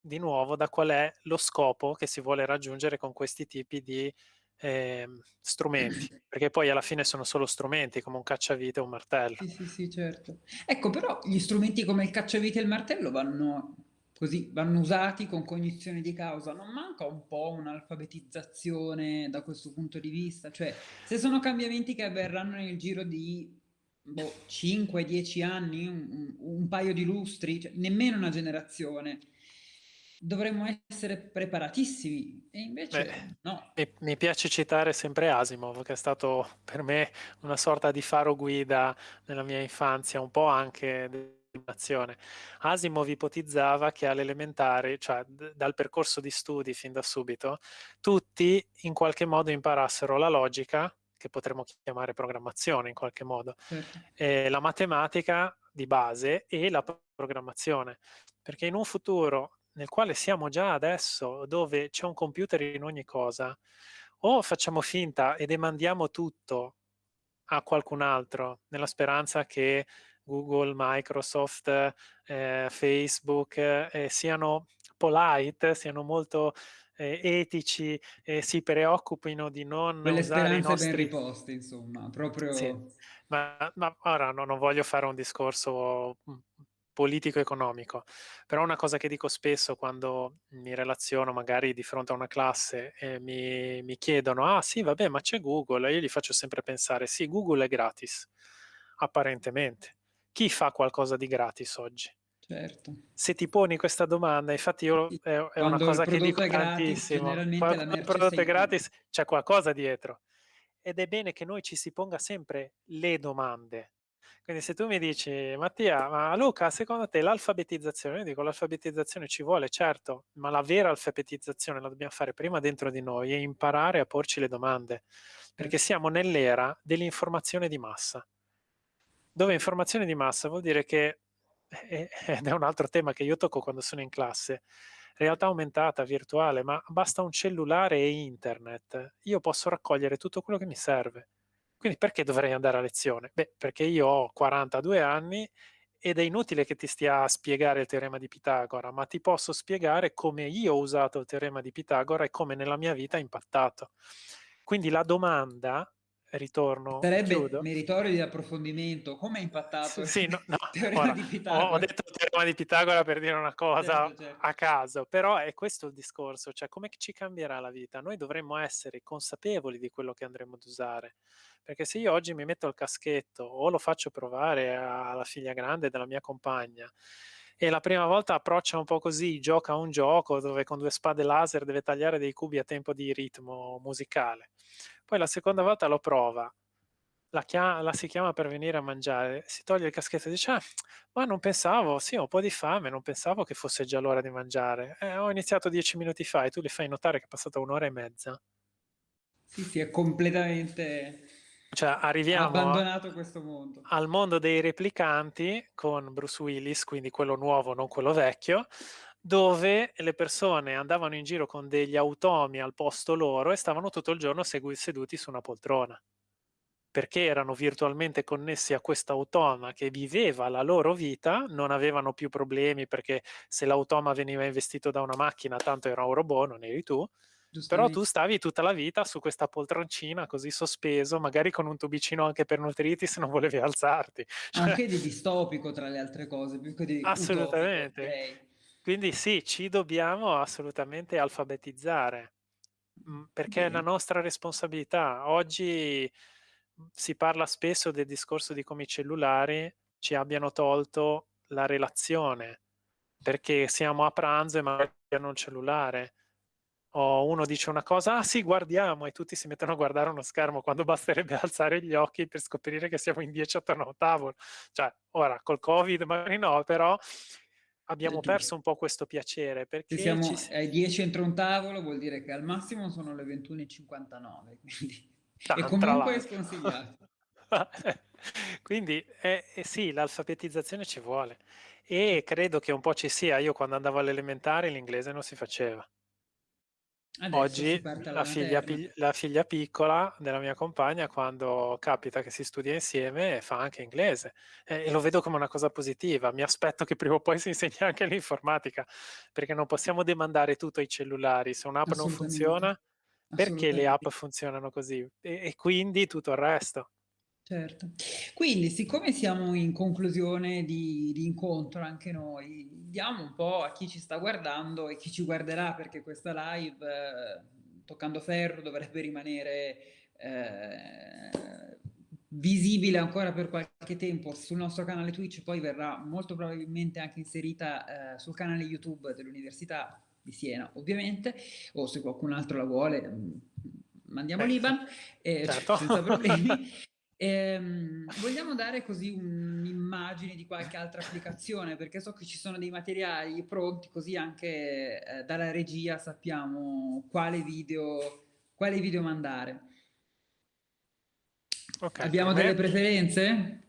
di nuovo da qual è lo scopo che si vuole raggiungere con questi tipi di eh, strumenti, perché poi alla fine sono solo strumenti, come un cacciavite o un martello. Sì, sì, sì, certo. Ecco, però gli strumenti come il cacciavite e il martello vanno così, vanno usati con cognizione di causa. Non manca un po' un'alfabetizzazione da questo punto di vista? Cioè, se sono cambiamenti che avverranno nel giro di boh, 5-10 anni, un, un, paio di lustri, cioè, nemmeno una generazione, dovremmo essere preparatissimi e invece Beh, no. Mi, mi, piace citare sempre Asimov, che è stato per me una sorta di faro guida nella mia infanzia, un po' anche dell'animazione. Asimov ipotizzava che all'elementare, cioè dal percorso di studi fin da subito, tutti in qualche modo imparassero la logica, che potremmo chiamare programmazione in qualche modo, certo. la matematica di base e la programmazione. Perché in un futuro nel quale siamo già adesso, dove c'è un computer in ogni cosa, o facciamo finta e demandiamo tutto a qualcun altro, nella speranza che Google, Microsoft, eh, Facebook eh, siano polite, siano molto eh, etici e si preoccupino di non Quelle usare i nostri... ben riposte, insomma, proprio... Sì. Ma, ma, ora no, non voglio fare un discorso mm, politico-economico, però una cosa che dico spesso quando mi relaziono magari di fronte a una classe e mi, mi chiedono, ah sì vabbè ma c'è Google, io gli faccio sempre pensare, sì Google è gratis, apparentemente. Chi fa qualcosa di gratis oggi? Certo. Se ti poni questa domanda, infatti io è, è una cosa che dico tantissimo, quando il prodotto è gratis c'è qualcosa dietro. Ed è bene che noi ci si ponga sempre le domande. Quindi se tu mi dici, Mattia, ma Luca, secondo te l'alfabetizzazione, io dico l'alfabetizzazione ci vuole, certo, ma la vera alfabetizzazione la dobbiamo fare prima dentro di noi e imparare a porci le domande, perché siamo nell'era dell'informazione di massa, dove informazione di massa vuol dire che, ed è un altro tema che io tocco quando sono in classe, realtà aumentata, virtuale, ma basta un cellulare e internet, io posso raccogliere tutto quello che mi serve quindi perché dovrei andare a lezione? Beh, perché io ho 42 anni ed è inutile che ti stia a spiegare il teorema di Pitagora, ma ti posso spiegare come io ho usato il teorema di Pitagora e come nella mia vita ha impattato. Quindi la domanda ritorno. Sarebbe chiudo. meritorio di approfondimento. Come ha impattato sì, no, no. il teorema Ora, di Pitagora? Ho, detto il teorema di Pitagora per dire una cosa certo, certo. a caso, però è questo il discorso, cioè come ci cambierà la vita? Noi dovremmo essere consapevoli di quello che andremo ad usare, perché se io oggi mi metto il caschetto o lo faccio provare alla figlia grande della mia compagna e la prima volta approccia un po' così, gioca un gioco dove con due spade laser deve tagliare dei cubi a tempo di ritmo musicale. Poi la seconda volta lo prova, la, chiama, la si chiama per venire a mangiare, si toglie il caschetto e dice, ah, ma non pensavo, sì, ho un po' di fame, non pensavo che fosse già l'ora di mangiare. Eh, ho iniziato dieci minuti fa e tu le fai notare che è passata un'ora e mezza. Sì, sì, è completamente cioè, arriviamo abbandonato questo mondo. al mondo dei replicanti con Bruce Willis, quindi quello nuovo, non quello vecchio, dove le persone andavano in giro con degli automi al posto loro e stavano tutto il giorno seduti su una poltrona perché erano virtualmente connessi a questo automa che viveva la loro vita, non avevano più problemi perché se l'automa veniva investito da una macchina tanto era un robot, non eri tu, però tu stavi tutta la vita su questa poltroncina così sospeso, magari con un tubicino anche per nutriti se non volevi alzarti. Cioè... Anche di distopico tra le altre cose, più che di Assolutamente. Utopico, okay. Quindi sì, ci dobbiamo assolutamente alfabetizzare, mm, perché okay. è la nostra responsabilità. Oggi mm, si parla spesso del discorso di come i cellulari ci abbiano tolto la relazione, perché siamo a pranzo e magari hanno un cellulare o uno dice una cosa, ah sì, guardiamo, e tutti si mettono a guardare uno schermo quando basterebbe alzare gli occhi per scoprire che siamo in 10 attorno a un tavolo. Cioè, ora, col Covid magari no, però abbiamo perso un po' questo piacere. Perché Se siamo ci... ai 10 entro un tavolo vuol dire che al massimo sono le 21.59, quindi... Tanto, e comunque è sconsigliato. quindi eh, eh, sì, l'alfabetizzazione ci vuole e credo che un po' ci sia. Io quando andavo all'elementare l'inglese non si faceva Adesso Oggi la figlia, la figlia, piccola della mia compagna, quando capita che si studia insieme, fa anche inglese e, e lo vedo come una cosa positiva. Mi aspetto che prima o poi si insegni anche l'informatica, perché non possiamo demandare tutto ai cellulari. Se un'app non funziona, perché le app funzionano così e, e quindi tutto il resto. Certo. Quindi, siccome siamo in conclusione di, di, incontro anche noi, diamo un po' a chi ci sta guardando e chi ci guarderà, perché questa live, eh, toccando ferro, dovrebbe rimanere eh, visibile ancora per qualche tempo sul nostro canale Twitch, poi verrà molto probabilmente anche inserita eh, sul canale YouTube dell'Università di Siena, ovviamente, o se qualcun altro la vuole, mm, mandiamo ecco. l'Iban, eh, certo. senza problemi. Ehm, vogliamo dare così un'immagine di qualche altra applicazione, perché so che ci sono dei materiali pronti, così anche eh, dalla regia sappiamo quale video, quale video mandare. Okay, Abbiamo delle preferenze?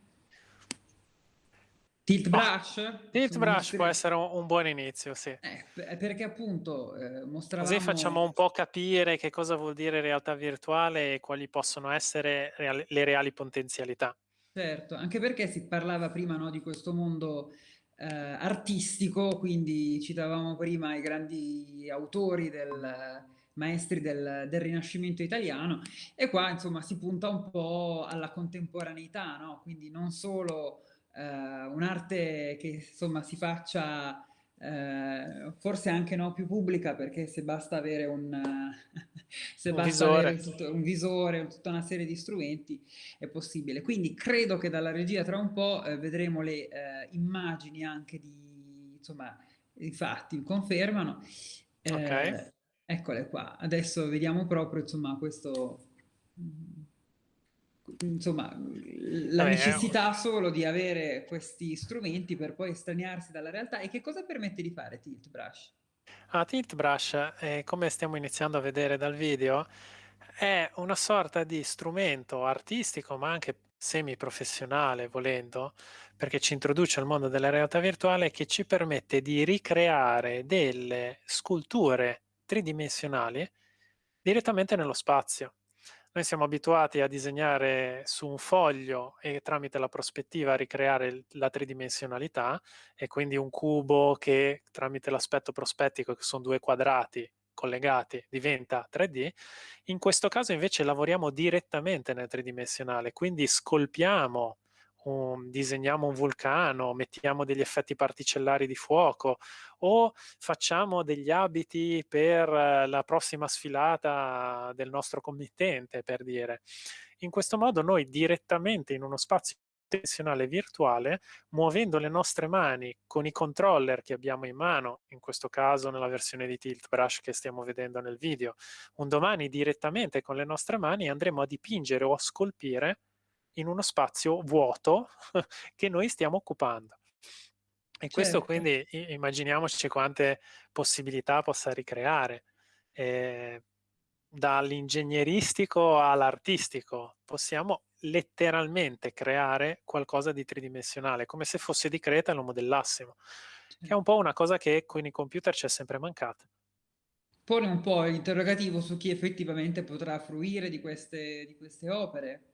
Tilt brush? Tilt brush può essere un, un, buon inizio, sì. Eh, perché appunto eh, mostravamo... Così facciamo un po' capire che cosa vuol dire realtà virtuale e quali possono essere reali, le reali potenzialità. Certo, anche perché si parlava prima no, di questo mondo eh, artistico, quindi citavamo prima i grandi autori del maestri del, del, Rinascimento italiano e qua insomma si punta un po' alla contemporaneità, no? quindi non solo un'arte che insomma si faccia eh, forse anche no, più pubblica perché se basta avere un, se un basta visore, avere tutto, un visore tutta una serie di strumenti è possibile. Quindi credo che dalla regia tra un po' eh, vedremo le eh, immagini anche di, insomma, i fatti confermano. Okay. Eh, Eccole qua, adesso vediamo proprio insomma questo, insomma la Vabbè, necessità solo di avere questi strumenti per poi estraniarsi dalla realtà e che cosa permette di fare Tilt Brush? Ah, Tilt Brush, eh, come stiamo iniziando a vedere dal video, è una sorta di strumento artistico ma anche semi-professionale volendo, perché ci introduce al mondo della realtà virtuale che ci permette di ricreare delle sculture tridimensionali direttamente nello spazio. Noi siamo abituati a disegnare su un foglio e tramite la prospettiva ricreare la tridimensionalità e quindi un cubo che tramite l'aspetto prospettico, che sono due quadrati collegati, diventa 3D. In questo caso invece lavoriamo direttamente nel tridimensionale, quindi scolpiamo un, disegniamo un vulcano, mettiamo degli effetti particellari di fuoco o facciamo degli abiti per la prossima sfilata del nostro committente, per dire. In questo modo noi direttamente in uno spazio dimensionale virtuale, muovendo le nostre mani con i controller che abbiamo in mano, in questo caso nella versione di Tilt Brush che stiamo vedendo nel video, un domani direttamente con le nostre mani andremo a dipingere o a scolpire in uno spazio vuoto che noi stiamo occupando. E questo certo. quindi immaginiamoci quante possibilità possa ricreare. Eh, dall'ingegneristico all'artistico possiamo letteralmente creare qualcosa di tridimensionale, come se fosse di Creta e lo modellassimo, che è un po' una cosa che con i computer ci è sempre mancata. Pone un po' l'interrogativo su chi effettivamente potrà fruire di queste, di queste opere,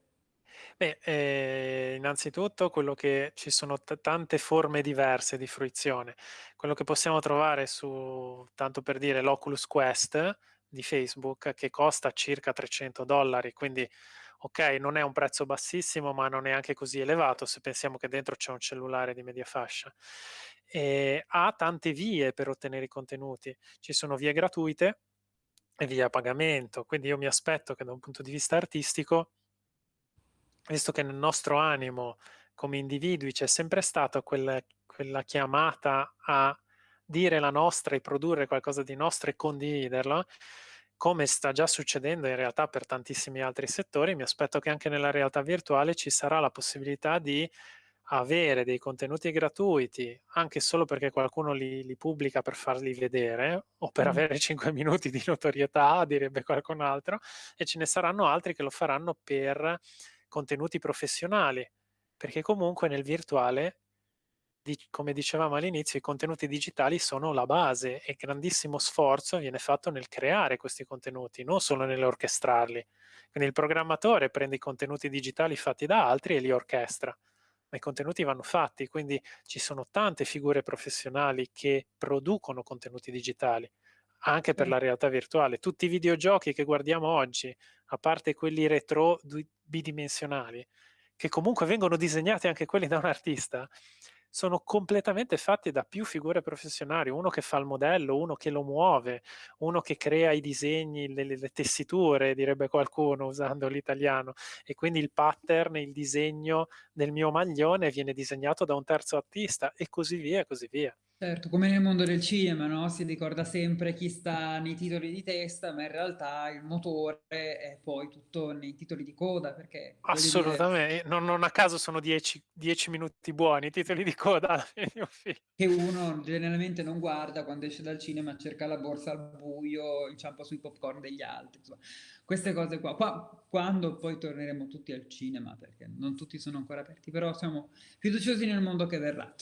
Beh, eh, innanzitutto quello che ci sono tante forme diverse di fruizione. Quello che possiamo trovare su, tanto per dire, l'Oculus Quest di Facebook che costa circa 300 dollari, quindi ok, non è un prezzo bassissimo, ma non è anche così elevato se pensiamo che dentro c'è un cellulare di media fascia. E ha tante vie per ottenere i contenuti. Ci sono vie gratuite e vie a pagamento, quindi io mi aspetto che da un punto di vista artistico visto che nel nostro animo come individui c'è sempre stata quella, quella chiamata a dire la nostra e produrre qualcosa di nostro e condividerlo, come sta già succedendo in realtà per tantissimi altri settori, mi aspetto che anche nella realtà virtuale ci sarà la possibilità di avere dei contenuti gratuiti, anche solo perché qualcuno li, li pubblica per farli vedere o per mm. avere 5 minuti di notorietà, direbbe qualcun altro, e ce ne saranno altri che lo faranno per contenuti professionali, perché comunque nel virtuale, come dicevamo all'inizio, i contenuti digitali sono la base e grandissimo sforzo viene fatto nel creare questi contenuti, non solo nell'orchestrarli. Quindi il programmatore prende i contenuti digitali fatti da altri e li orchestra, ma i contenuti vanno fatti, quindi ci sono tante figure professionali che producono contenuti digitali anche per la realtà virtuale. Tutti i videogiochi che guardiamo oggi, a parte quelli retro bidimensionali, che comunque vengono disegnati anche quelli da un artista, sono completamente fatti da più figure professionali, uno che fa il modello, uno che lo muove, uno che crea i disegni, le, le tessiture, direbbe qualcuno usando l'italiano, e quindi il pattern, il disegno del mio maglione viene disegnato da un terzo artista e così via, e così via. Certo, come nel mondo del cinema, no? Si ricorda sempre chi sta nei titoli di testa, ma in realtà il motore è poi tutto nei titoli di coda, perché... Assolutamente, dire... non, non, a caso sono dieci, dieci, minuti buoni i titoli di coda. Che uno generalmente non guarda quando esce dal cinema, cerca la borsa al buio, inciampa sui popcorn degli altri, insomma. Queste cose qua. qua. Quando poi torneremo tutti al cinema, perché non tutti sono ancora aperti, però siamo fiduciosi nel mondo che verrà.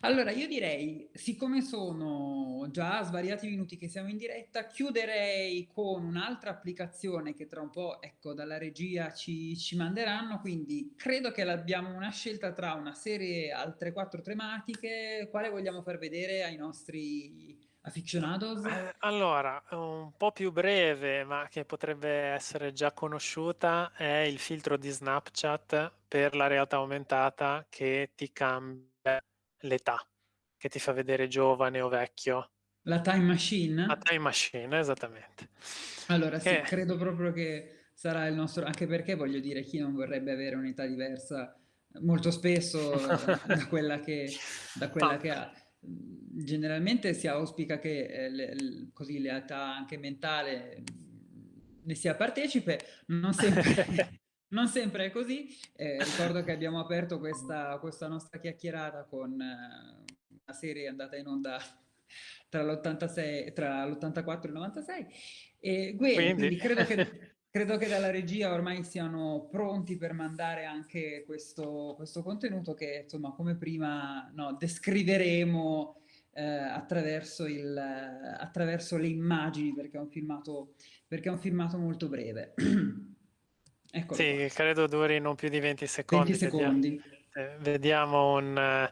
Allora, io direi siccome sono già svariati minuti che siamo in diretta, chiuderei con un'altra applicazione che tra un po', ecco, dalla regia ci, ci manderanno, quindi credo che abbiamo una scelta tra una serie altre quattro tematiche, quale vogliamo far vedere ai nostri aficionados? Eh, allora, un po' più breve, ma che potrebbe essere già conosciuta, è il filtro di Snapchat per la realtà aumentata che ti cambia l'età che ti fa vedere giovane o vecchio. La time machine? La time machine, esattamente. Allora sì, che... credo proprio che sarà il nostro, anche perché voglio dire, chi non vorrebbe avere un'età diversa molto spesso da quella che, da quella che ha. Generalmente si auspica che eh, le, così l'età anche mentale ne sia partecipe, non sempre, non sempre è così. Eh, ricordo che abbiamo aperto questa, questa nostra chiacchierata con, eh, una serie andata in onda tra l'84 e il 96. E quindi, quindi credo, che, credo, che, dalla regia ormai siano pronti per mandare anche questo, questo contenuto che, insomma, come prima no, descriveremo eh, attraverso, il, attraverso, le immagini, perché è un filmato, perché è un filmato molto breve. Eccolo sì, qua. credo duri non più di 20 secondi. 20 secondi. Vediamo, eh, vediamo un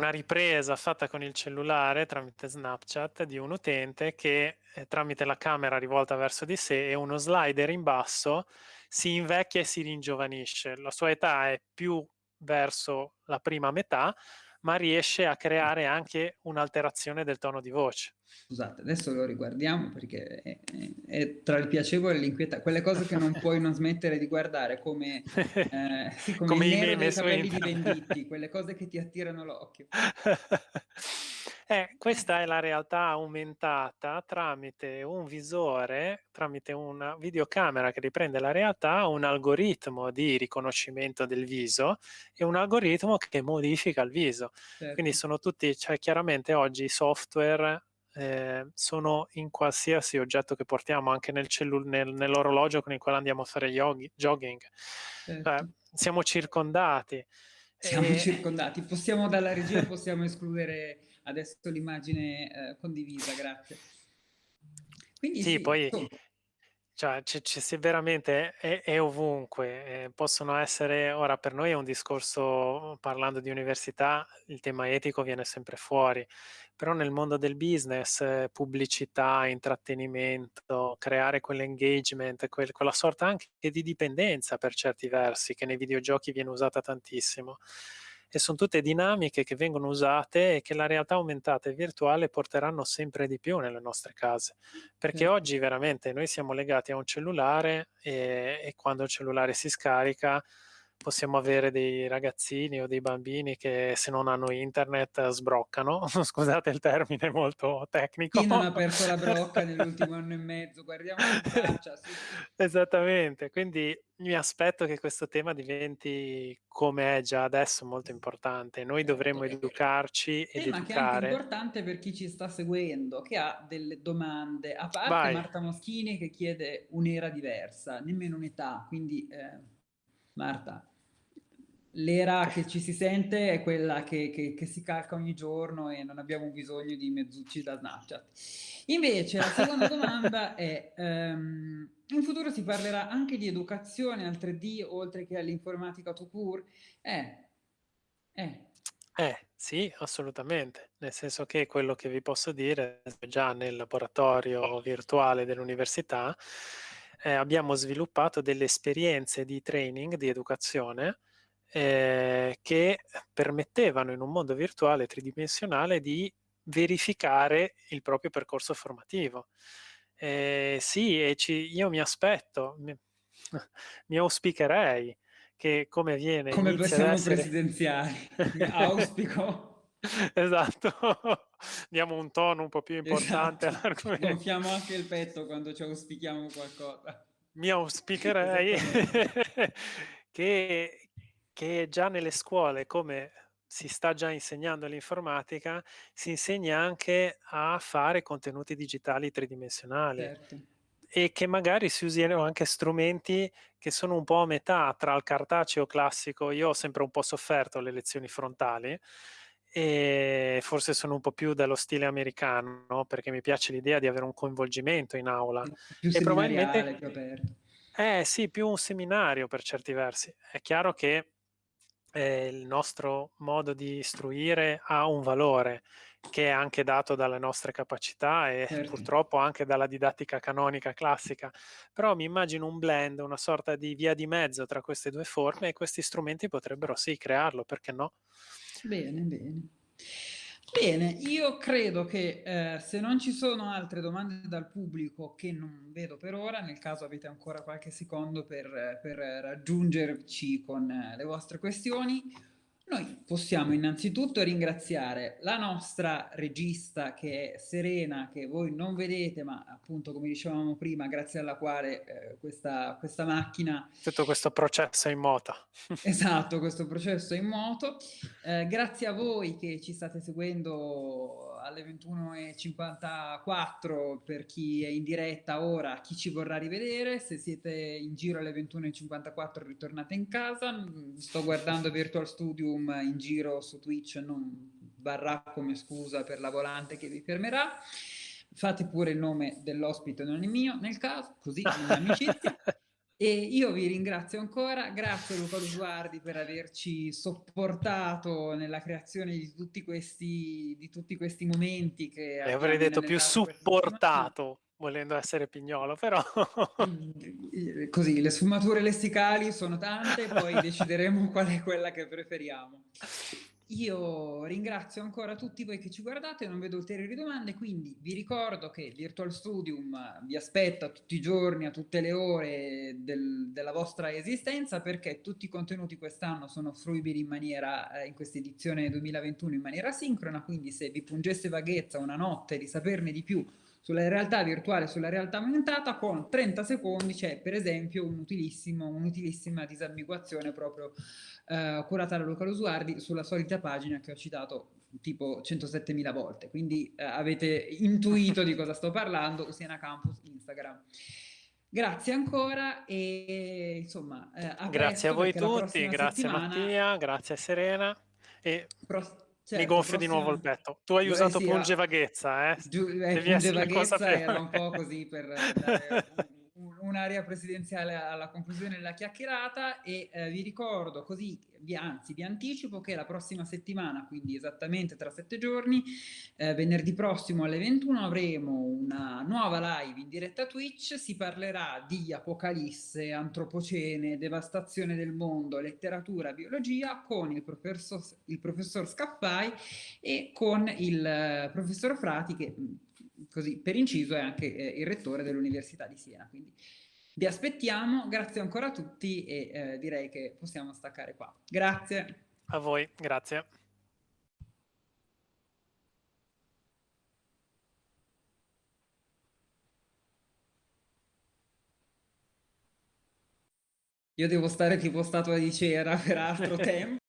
una ripresa fatta con il cellulare tramite Snapchat di un utente che eh, tramite la camera rivolta verso di sé e uno slider in basso si invecchia e si ringiovanisce. La sua età è più verso la prima metà, ma riesce a creare anche un'alterazione del tono di voce. Scusate, adesso lo riguardiamo perché è, è, è tra il piacevole e l'inquietante, quelle cose che non puoi non smettere di guardare come, eh, sì, come, come il nero dei capelli di Venditti, quelle cose che ti attirano l'occhio. Eh, questa è la realtà aumentata tramite un visore, tramite una videocamera che riprende la realtà, un algoritmo di riconoscimento del viso e un algoritmo che modifica il viso. Certo. Quindi sono tutti, cioè chiaramente oggi i software eh, sono in qualsiasi oggetto che portiamo, anche nel nel, nell'orologio con il quale andiamo a fare yogi, jogging. Certo. Eh, siamo circondati. Siamo e... circondati. Possiamo dalla regia possiamo escludere adesso l'immagine eh, condivisa, grazie. Quindi sì, sì poi cioè, c- c- veramente è, è ovunque, eh, possono essere, ora per noi è un discorso, parlando di università, il tema etico viene sempre fuori, però nel mondo del business, eh, pubblicità, intrattenimento, creare quell'engagement, quel, quella sorta anche di dipendenza per certi versi, che nei videogiochi viene usata tantissimo e sono tutte dinamiche che vengono usate e che la realtà aumentata e virtuale porteranno sempre di più nelle nostre case. Perché mm. oggi veramente noi siamo legati a un cellulare e, e quando il cellulare si scarica possiamo avere dei ragazzini o dei bambini che se non hanno internet sbroccano, scusate il termine molto tecnico. Chi non ha perso la brocca nell'ultimo anno e mezzo, guardiamo in faccia. Sì. Esattamente, quindi mi aspetto che questo tema diventi, come è già adesso, molto importante. Noi certo, dovremmo educarci ed tema educare. anche importante per chi ci sta seguendo, che ha delle domande, a parte Vai. Marta Moschini che chiede un'era diversa, nemmeno un'età, quindi eh, Marta, l'era che ci si sente è quella che, che, che, si calca ogni giorno e non abbiamo bisogno di mezzucci da Snapchat. Invece la seconda domanda è, um, in futuro si parlerà anche di educazione al 3D oltre che all'informatica to cure? Eh, eh. Eh, Sì, assolutamente, nel senso che quello che vi posso dire è già nel laboratorio virtuale dell'università eh, abbiamo sviluppato delle esperienze di training, di educazione, eh, che permettevano in un mondo virtuale tridimensionale di verificare il proprio percorso formativo. Eh, sì, e ci, io mi aspetto, mi, mi auspicherei che come viene come siamo essere... presidenziali? Auspico. Esatto. Diamo un tono un po' più importante esatto. all'argomento. Gonfiamo anche il petto quando ci auspichiamo qualcosa. Mi auspicherei che, che già nelle scuole come si sta già insegnando l'informatica si insegna anche a fare contenuti digitali tridimensionali certo e che magari si usino anche strumenti che sono un po' a metà tra il cartaceo classico. Io ho sempre un po' sofferto le lezioni frontali e forse sono un po' più dello stile americano perché mi piace l'idea di avere un coinvolgimento in aula. Più e probabilmente più aperto. Eh sì, più un seminario per certi versi. È chiaro che eh, il nostro modo di istruire ha un valore che è anche dato dalle nostre capacità e certo. purtroppo anche dalla didattica canonica classica, però mi immagino un blend, una sorta di via di mezzo tra queste due forme e questi strumenti potrebbero sì crearlo, perché no? Bene, bene. Bene, io credo che eh, se non ci sono altre domande dal pubblico che non vedo per ora, nel caso avete ancora qualche secondo per, per raggiungerci con eh, le vostre questioni, noi possiamo innanzitutto ringraziare la nostra regista che è Serena, che voi non vedete, ma appunto come dicevamo prima, grazie alla quale eh, questa, questa, macchina... Tutto questo processo in moto. esatto, questo processo in moto. Eh, grazie a voi che ci state seguendo alle 21.54 per chi è in diretta ora, chi ci vorrà rivedere, se siete in giro alle 21.54 ritornate in casa, sto guardando Virtual Studium in giro su Twitch, non varrà come scusa per la volante che vi fermerà. Fate pure il nome dell'ospite, non il mio, nel caso, così in amicizia. E io vi ringrazio ancora, grazie Luca Lusuardi per averci sopportato nella creazione di tutti questi, di tutti questi momenti che... E avrei detto più supportato, volendo essere pignolo, però... Così, le sfumature lessicali sono tante, poi decideremo qual è quella che preferiamo. Io ringrazio ancora tutti voi che ci guardate, non vedo ulteriori domande, quindi vi ricordo che Virtual Studium vi aspetta tutti i giorni, a tutte le ore del, della vostra esistenza, perché tutti i contenuti quest'anno sono fruibili in maniera, eh, in questa edizione 2021 in maniera sincrona, quindi se vi pungesse vaghezza una notte di saperne di più sulla realtà virtuale, sulla realtà aumentata, con 30 secondi c'è per esempio un'utilissima un disambiguazione proprio eh, curata da Luca Losuardi sulla solita pagina che ho citato tipo 107.000 volte, quindi eh, avete intuito di cosa sto parlando, Siena Campus Instagram. Grazie ancora e insomma eh, a Grazie a voi tutti, grazie settimana... Mattia, grazie Serena e... Pro Certo, Mi gonfio prossima... di nuovo il petto. Tu hai Beh, usato sì, punge vaghezza, eh? Giu- eh, punge vaghezza era un po' così per dare un'area presidenziale alla conclusione della chiacchierata e eh, vi ricordo così, vi, anzi vi anticipo che la prossima settimana, quindi esattamente tra sette giorni, eh, venerdì prossimo alle 21 avremo una nuova live in diretta Twitch, si parlerà di apocalisse, antropocene, devastazione del mondo, letteratura, biologia con il professor, il professor Scaffai e con il eh, professor Frati che così per inciso è anche eh, il rettore dell'Università di Siena. Quindi vi aspettiamo, grazie ancora a tutti e eh, direi che possiamo staccare qua. Grazie. A voi, grazie. Io devo stare tipo statua di cera per altro tempo.